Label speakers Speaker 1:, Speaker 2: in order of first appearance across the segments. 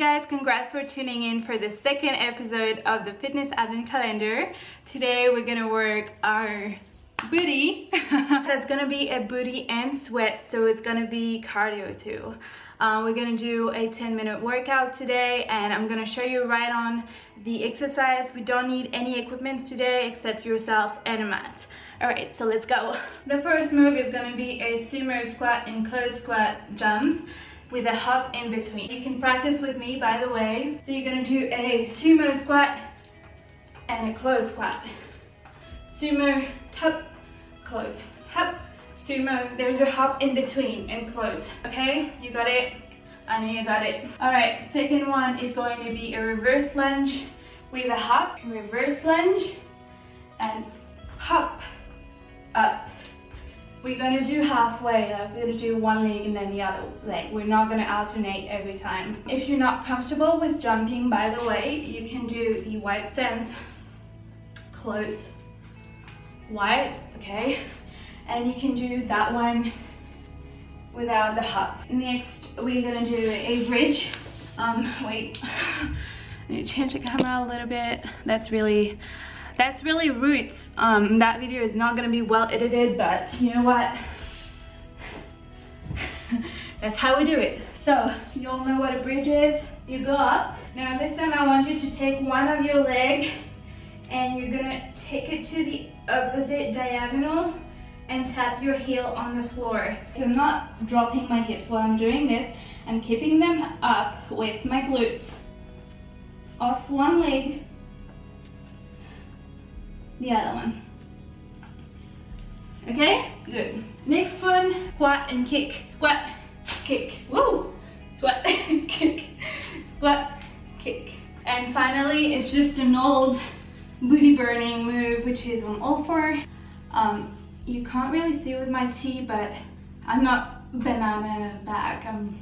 Speaker 1: guys, congrats for tuning in for the second episode of the Fitness Advent Calendar. Today we're gonna work our booty. That's gonna be a booty and sweat, so it's gonna be cardio too. Uh, we're gonna do a 10 minute workout today and I'm gonna show you right on the exercise. We don't need any equipment today except yourself and a mat. All right, so let's go. The first move is gonna be a sumo squat and close squat jump with a hop in between. You can practice with me, by the way. So you're gonna do a sumo squat and a close squat. Sumo, hop, close, hop, sumo. There's a hop in between and close, okay? You got it? I know you got it. All right, second one is going to be a reverse lunge with a hop, reverse lunge, and hop, up, we're gonna do halfway, like we're gonna do one leg and then the other leg. We're not gonna alternate every time. If you're not comfortable with jumping, by the way, you can do the wide stance, close, wide, okay? And you can do that one without the hop. Next, we're gonna do a bridge. Um, wait, I need to change the camera a little bit. That's really, that's really roots. Um, that video is not gonna be well edited, but you know what? that's how we do it. So, you all know what a bridge is? You go up. Now this time I want you to take one of your leg and you're gonna take it to the opposite diagonal and tap your heel on the floor. So I'm not dropping my hips while I'm doing this. I'm keeping them up with my glutes off one leg the other one. Okay, good. Next one, squat and kick. Squat, kick. Woo! Squat, kick. Squat, kick. And finally, it's just an old booty burning move, which is on all four. Um, you can't really see with my T, but I'm not banana back, I'm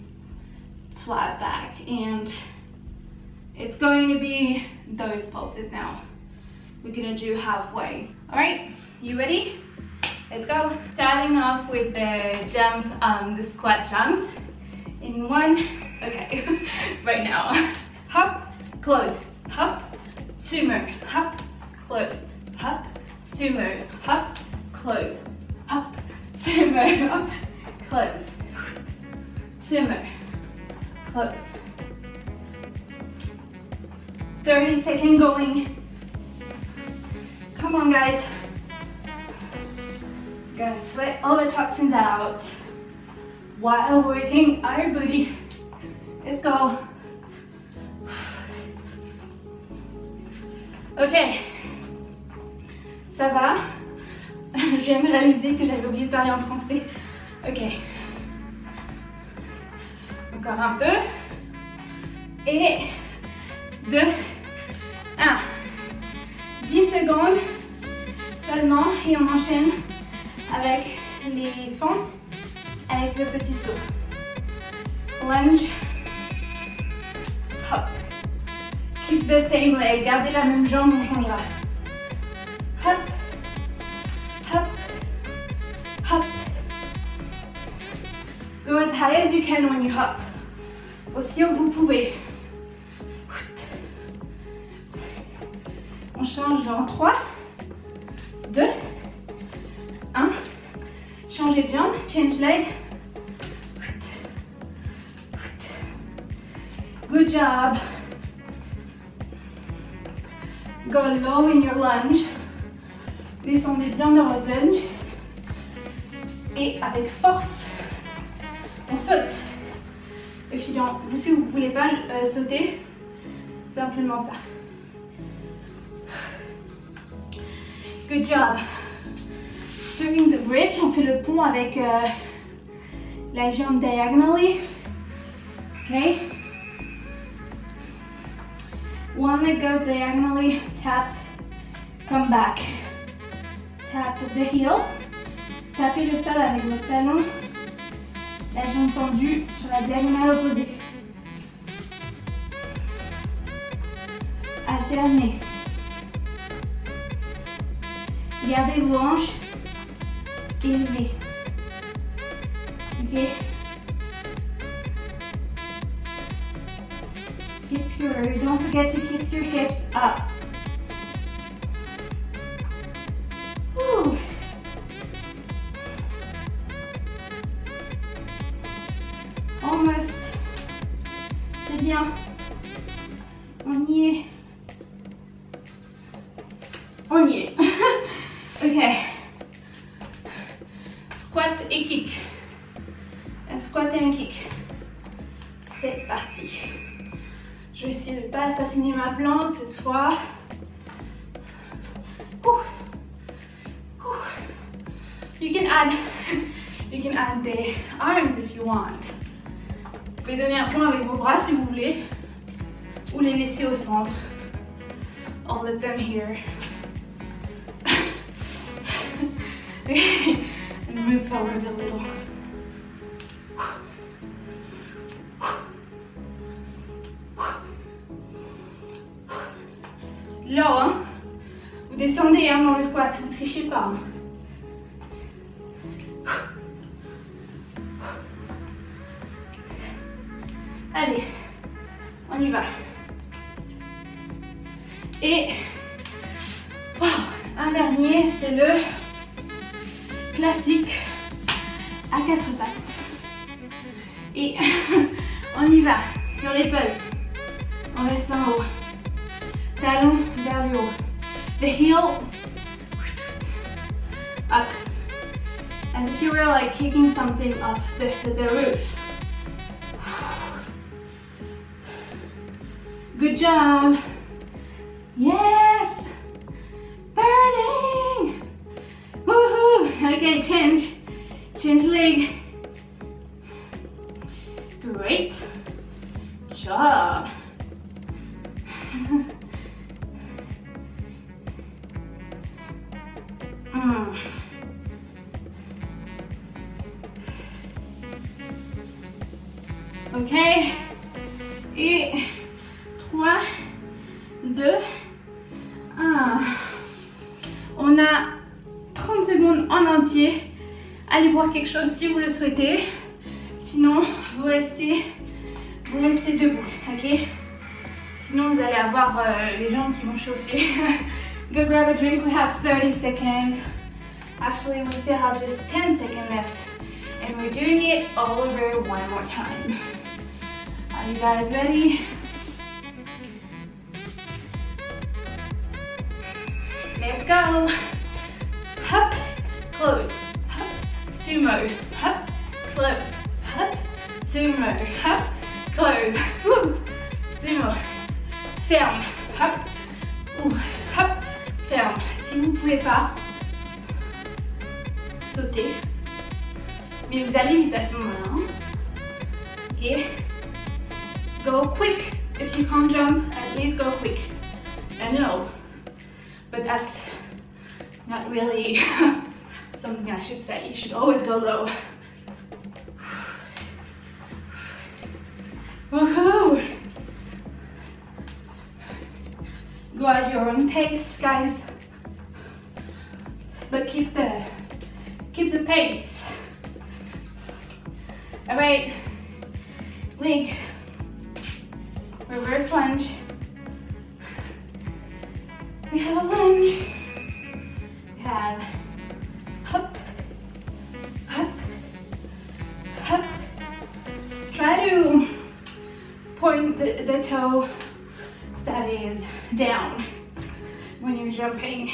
Speaker 1: flat back. And it's going to be those pulses now we're gonna do halfway. All right, you ready? Let's go. Starting off with the jump, um, the squat jumps. In one, okay, right now. Hop, close, hop, sumo, hop, close, hop, sumo, hop, close, hop, sumo, hop, close, sumo, close. 30 second going Come on, guys. Gonna sweat all the toxins out while working our booty. Let's go. Ok. Ça va? Je viens de réaliser que j'avais oublié de parler en français. Ok. Encore un peu. Et deux. Un. 10 secondes seulement et on enchaîne avec les fentes avec le petit saut. Lunge, hop. Keep the same leg, gardez la même jambe, on changera. Hop, hop, hop. Go as high as you can when you hop. Aussi haut que vous pouvez. On change dans 3, 2, 1. Changez de jambe, change leg. Good job. Go low in your lunge. Descendez bien dans votre lunge. Et avec force, on saute. You don't, si vous ne voulez pas euh, sauter, simplement ça. Good job. Doing the bridge, on fait le pont avec euh, la jambe diagonally. Okay. One leg goes diagonally, tap, come back. Tap the heel. Tapez le sol avec votre talon. La jambe tendue sur la diagonale opposée. Alternez. Gardez vos hanches élevées. Ok through. Don't forget to keep your hips up. Et kick. Un squat et un kick. C'est parti. Je vais essayer de ne pas assassiner ma plante cette fois. You can add, you can add the arms if you want. Vous pouvez donner un point avec vos bras si vous voulez, ou les laisser au centre. I'll let them here. move forward a little. Là, hein, vous descendez hein, dans le squat, vous trichez pas. Hein. Allez, on y va. Et un dernier, c'est le classique à quatre pattes. Et on y va sur les pulses. On reste en haut. Talon vers le haut. The heel up. As if you were like kicking something off the, the roof. Good job. Yes. Burning. Okay, change. Change leg. Great job. mm. Okay. Sinon, vous allez avoir euh, les jambes qui vont chauffer. Go grab a drink, we have 30 seconds. Actually, we still have just 10 seconds left. And we're doing it all over one more time. Are you guys ready? Let's go. Hop, close. Hop, sumo. Hop, close. Hop, sumo. Hop, close. Woo. Sumo. Ferme. Hop. Ouh. Hop. Ferme. Si vous ne pouvez pas, sautez. Mais vous allez vite à ce moment-là. Hein. Ok. Go quick. If you can't jump, at least go quick. I know. but that's not really something I should say. You should always go low. Woohoo! Go at your own pace, guys. But keep the keep the pace. Alright. Leg. Reverse lunge. We have a lunge. We have hop, hop, hop. Try to point the, the toe down when you're jumping.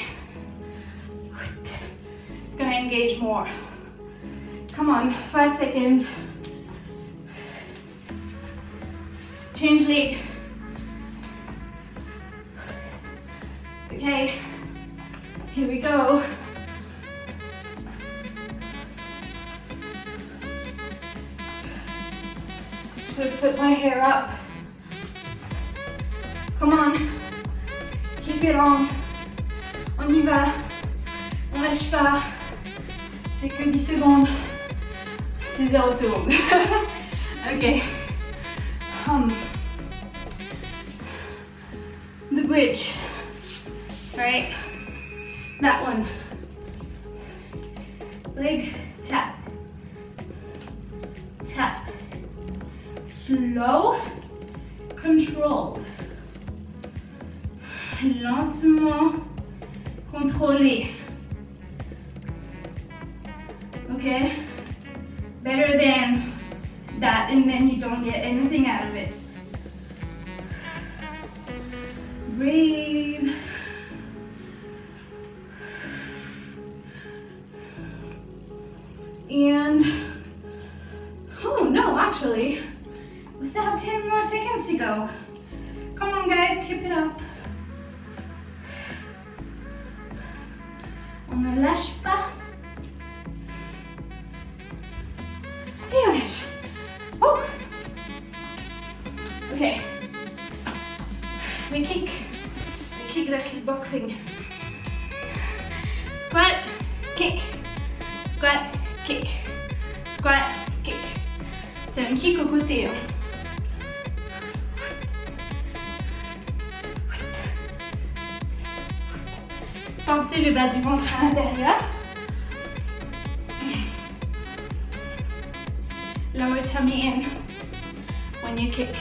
Speaker 1: It's gonna engage more. Come on, five seconds. Change leg. Okay, here we go. So put my hair up. Come on, on. Y va, on lâche pas. C'est que 10 secondes. C'est 0 secondes. ok. Um, the bridge right? That one. Leg tap. Tap. Slow, controlled. Lentement, contrôlé. Okay? Better than that and then you don't get anything out of it. Breathe. And, oh no, actually, we still have 10 more seconds to go. Come on guys, keep it up. On ne lâche pas. Et on lâche. Oh. Okay. We kick. We kick the kickboxing. Squat, kick. Squat, kick. Squat, kick. C'est un kick au côté. Hein. Pensez le bas du ventre à l'intérieur. Lower tummy in when you kick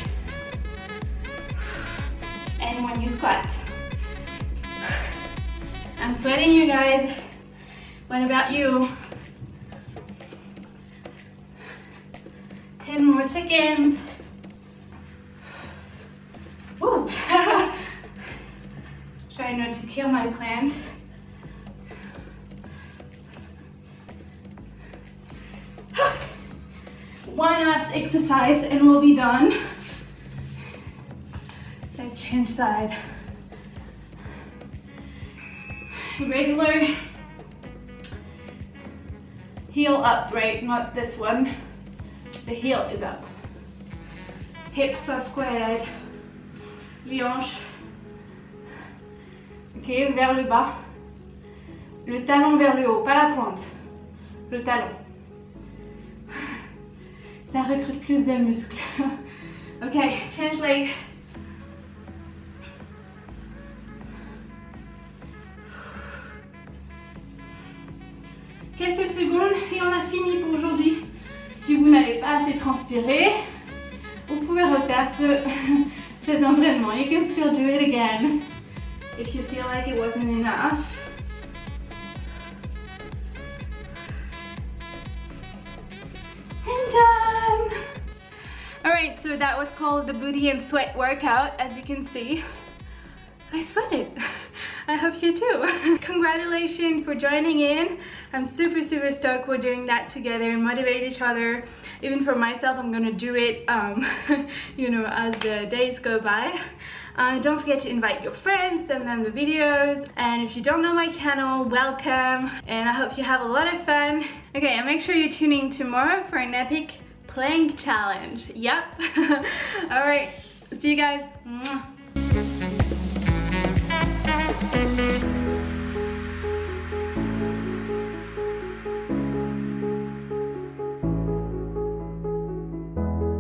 Speaker 1: and when you squat. I'm sweating you guys. What about you? 10 more seconds. Woo. Try not to kill my plant. One last exercise and we'll be done. Let's change side. Regular heel up, right? Not this one. The heel is up. Hips are squared. Les. Ok, vers le bas. Le talon vers le haut, pas la pointe. Le talon. Ça recrute plus de muscles. ok, change leg. Quelques secondes et on a fini pour aujourd'hui. Si vous n'avez pas assez transpiré, vous pouvez refaire ce, cet entraînement. You can still do it again if you feel like it wasn't enough. So that was called the booty and sweat workout. As you can see, I sweated. I hope you too. Congratulations for joining in. I'm super, super stoked we're doing that together and motivate each other. Even for myself, I'm gonna do it, um, you know, as the days go by. Uh, don't forget to invite your friends, send them the videos. And if you don't know my channel, welcome. And I hope you have a lot of fun. Okay, and make sure you tune in tomorrow for an epic plank challenge. Yep. All right. See you guys.